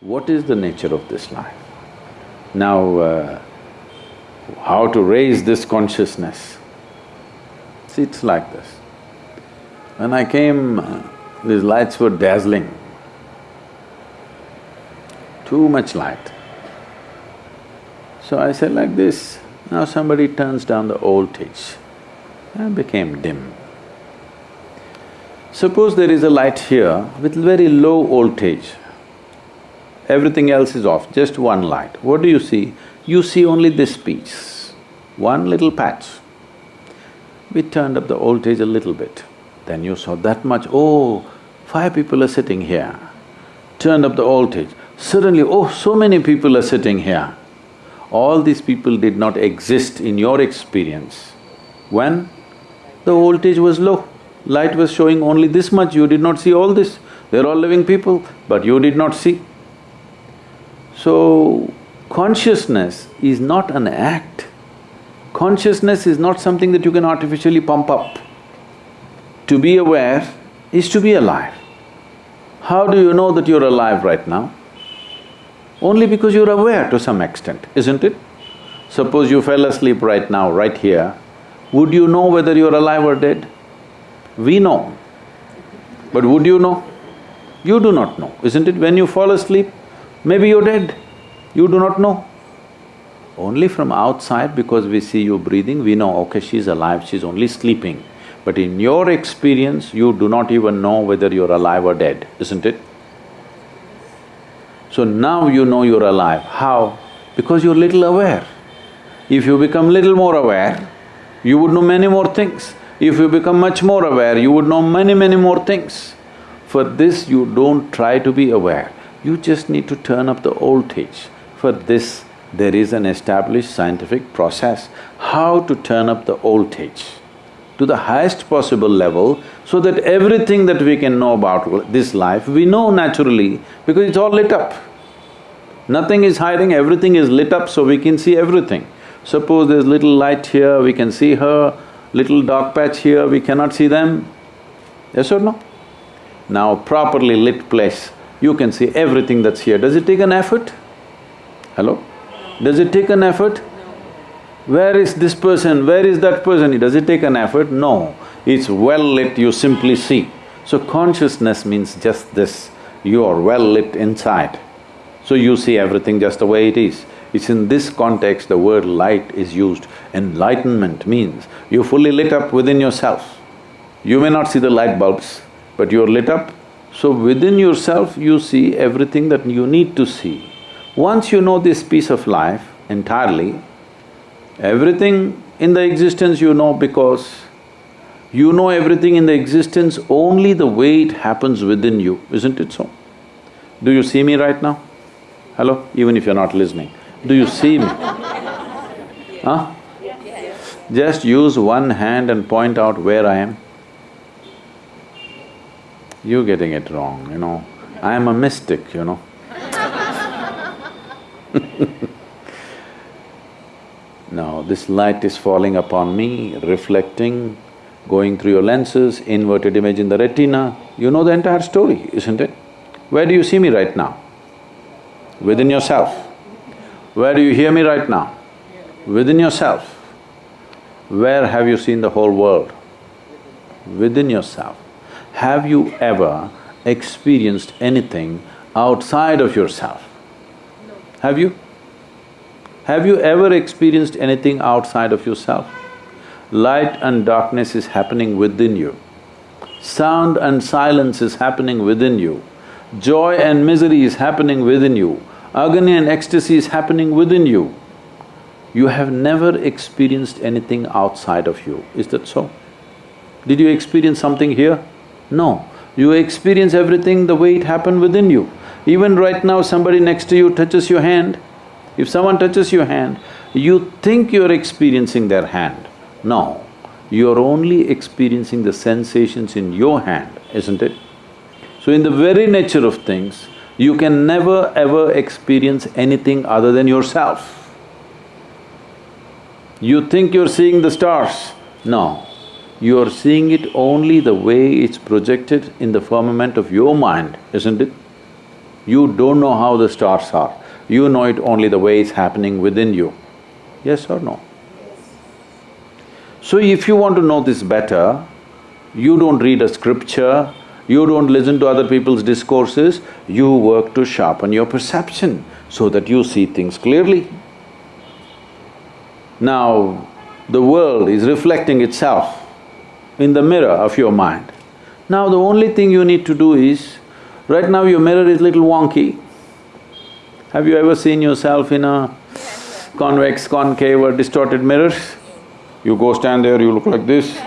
What is the nature of this life? Now, uh, how to raise this consciousness? See, it's like this. When I came, uh, these lights were dazzling, too much light. So I said like this, now somebody turns down the voltage and became dim. Suppose there is a light here with very low voltage, everything else is off, just one light. What do you see? You see only this piece, one little patch. We turned up the voltage a little bit, then you saw that much, oh, five people are sitting here. Turned up the voltage, suddenly, oh, so many people are sitting here. All these people did not exist in your experience. When? The voltage was low, light was showing only this much, you did not see all this. They're all living people, but you did not see. So, consciousness is not an act. Consciousness is not something that you can artificially pump up. To be aware is to be alive. How do you know that you're alive right now? Only because you're aware to some extent, isn't it? Suppose you fell asleep right now, right here, would you know whether you're alive or dead? We know. But would you know? You do not know, isn't it? When you fall asleep, Maybe you're dead, you do not know. Only from outside because we see you breathing, we know, okay, she's alive, she's only sleeping. But in your experience, you do not even know whether you're alive or dead, isn't it? So now you know you're alive. How? Because you're little aware. If you become little more aware, you would know many more things. If you become much more aware, you would know many, many more things. For this, you don't try to be aware. You just need to turn up the voltage. For this, there is an established scientific process, how to turn up the voltage to the highest possible level so that everything that we can know about this life, we know naturally because it's all lit up. Nothing is hiding, everything is lit up so we can see everything. Suppose there's little light here, we can see her, little dark patch here, we cannot see them. Yes or no? Now properly lit place, you can see everything that's here. Does it take an effort? Hello? Does it take an effort? Where is this person, where is that person? Does it take an effort? No. It's well lit, you simply see. So consciousness means just this, you are well lit inside. So you see everything just the way it is. It's in this context the word light is used. Enlightenment means you're fully lit up within yourself. You may not see the light bulbs, but you're lit up so within yourself, you see everything that you need to see. Once you know this piece of life entirely, everything in the existence you know because you know everything in the existence only the way it happens within you, isn't it so? Do you see me right now? Hello? Even if you're not listening, do you see me? Huh? Just use one hand and point out where I am you're getting it wrong, you know. I am a mystic, you know Now, this light is falling upon me, reflecting, going through your lenses, inverted image in the retina, you know the entire story, isn't it? Where do you see me right now? Within yourself. Where do you hear me right now? Within yourself. Where have you seen the whole world? Within yourself. Have you ever experienced anything outside of yourself? No. Have you? Have you ever experienced anything outside of yourself? Light and darkness is happening within you. Sound and silence is happening within you. Joy and misery is happening within you. Agony and ecstasy is happening within you. You have never experienced anything outside of you, is that so? Did you experience something here? No, you experience everything the way it happened within you. Even right now somebody next to you touches your hand, if someone touches your hand, you think you're experiencing their hand. No, you're only experiencing the sensations in your hand, isn't it? So in the very nature of things, you can never ever experience anything other than yourself. You think you're seeing the stars, no, you are seeing it only the way it's projected in the firmament of your mind, isn't it? You don't know how the stars are. You know it only the way it's happening within you. Yes or no? So if you want to know this better, you don't read a scripture, you don't listen to other people's discourses, you work to sharpen your perception so that you see things clearly. Now, the world is reflecting itself in the mirror of your mind. Now the only thing you need to do is, right now your mirror is little wonky. Have you ever seen yourself in a convex, concave or distorted mirror? You go stand there, you look like this.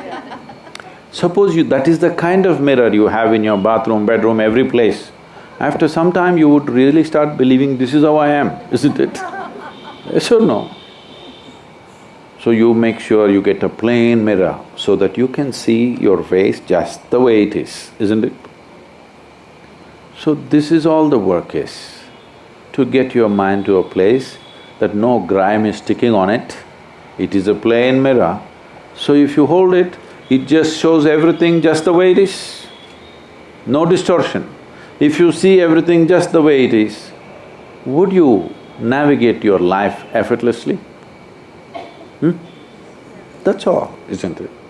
Suppose you… that is the kind of mirror you have in your bathroom, bedroom, every place. After some time you would really start believing, this is how I am, isn't it? Yes or no? So you make sure you get a plain mirror so that you can see your face just the way it is, isn't it? So this is all the work is, to get your mind to a place that no grime is sticking on it, it is a plain mirror. So if you hold it, it just shows everything just the way it is, no distortion. If you see everything just the way it is, would you navigate your life effortlessly? Hmm? That's all, isn't it?